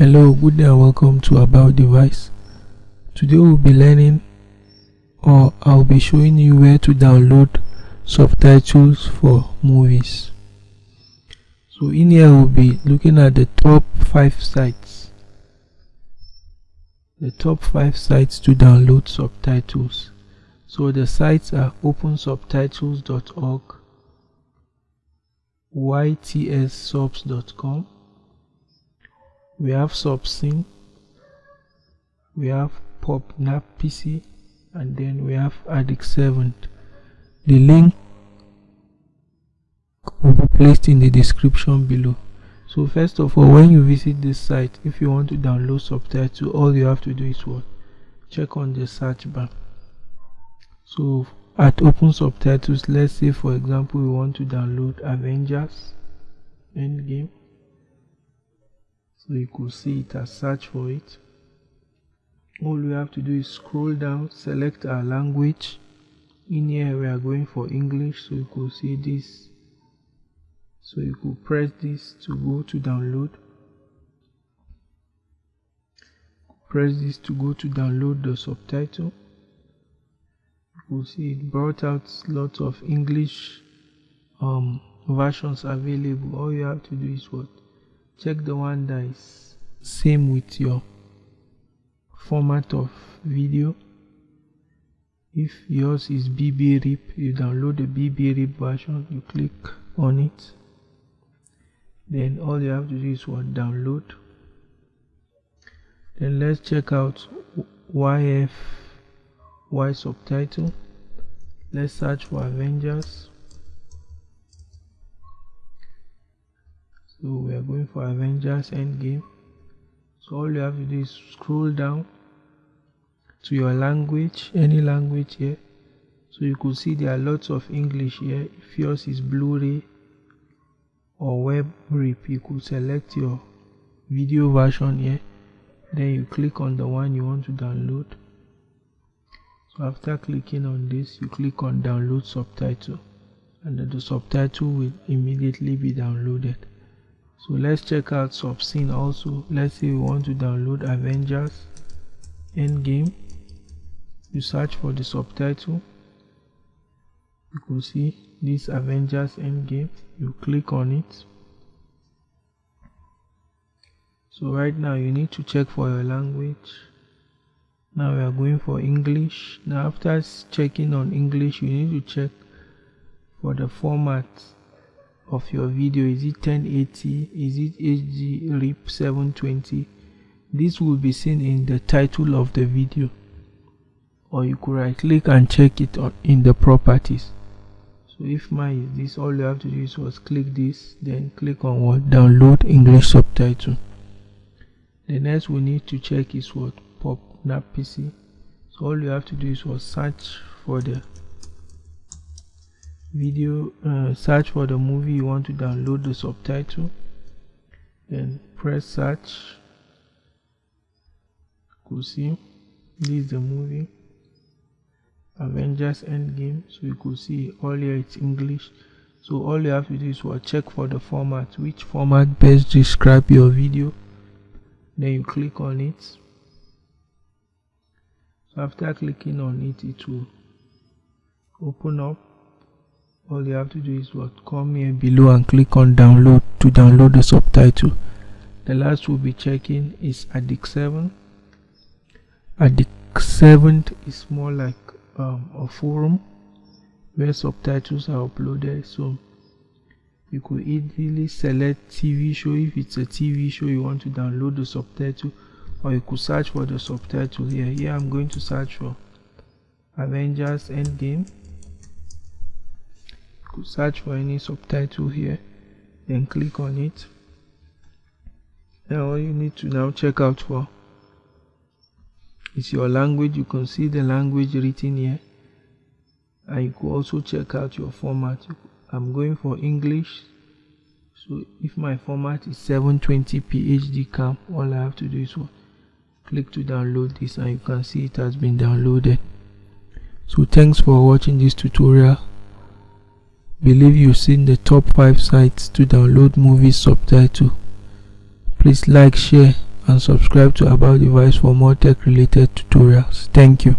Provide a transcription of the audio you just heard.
Hello, good day and welcome to About Device. Today we'll be learning or I'll be showing you where to download subtitles for movies. So in here we'll be looking at the top 5 sites. The top 5 sites to download subtitles. So the sites are opensubtitles.org, ytssubs.com, we have Subscene, we have PopNap PC, and then we have Addict7. The link will be placed in the description below. So first of all, when you visit this site, if you want to download subtitles, all you have to do is what? Check on the search bar. So at Open Subtitles, let's say for example we want to download Avengers Endgame so you could see it as search for it. All we have to do is scroll down select our language. In here we are going for English so you could see this. So you could press this to go to download. Press this to go to download the subtitle. You could see it brought out lots of English um, versions available. All you have to do is what check the one that is same with your format of video. If yours is BBRIP you download the BBRIP version you click on it. Then all you have to do is what? Download. Then let's check out YF Y subtitle. Let's search for Avengers so we are going for Avengers Endgame. So all you have to do is scroll down to your language any language here. So you could see there are lots of English here. If yours is Blu-ray or web rip you could select your video version here. Then you click on the one you want to download. So after clicking on this you click on download subtitle. And the subtitle will immediately be downloaded so let's check out subscene also. Let's say we want to download Avengers Endgame. You search for the subtitle. You can see this Avengers Endgame. You click on it. So right now you need to check for your language. Now we are going for English. Now after checking on English you need to check for the format of your video is it 1080 is it HD RIP 720 this will be seen in the title of the video or you could right click and check it on in the properties. So if mine is this all you have to do is was click this then click on what? Download English subtitle. The next we need to check is what? PopNap PC so all you have to do is was search for the video uh, search for the movie you want to download the subtitle then press search. You see this is the movie Avengers Endgame. So you could see all here it's English. So all you have to do is what check for the format which format best describe your video. Then you click on it. So after clicking on it it will open up all you have to do is what? Come here below and click on download to download the subtitle. The last we'll be checking is addict 7 addict 7 is more like um, a forum where subtitles are uploaded. So you could easily select TV show if it's a TV show you want to download the subtitle or you could search for the subtitle here. Here I'm going to search for Avengers Endgame could search for any subtitle here then click on it. Now all you need to now check out for is your language. You can see the language written here. And you could also check out your format. I'm going for English. So if my format is 720p HD cam all I have to do is click to download this and you can see it has been downloaded. So thanks for watching this tutorial believe you've seen the top 5 sites to download movie subtitle please like share and subscribe to About Device for more tech related tutorials. Thank you.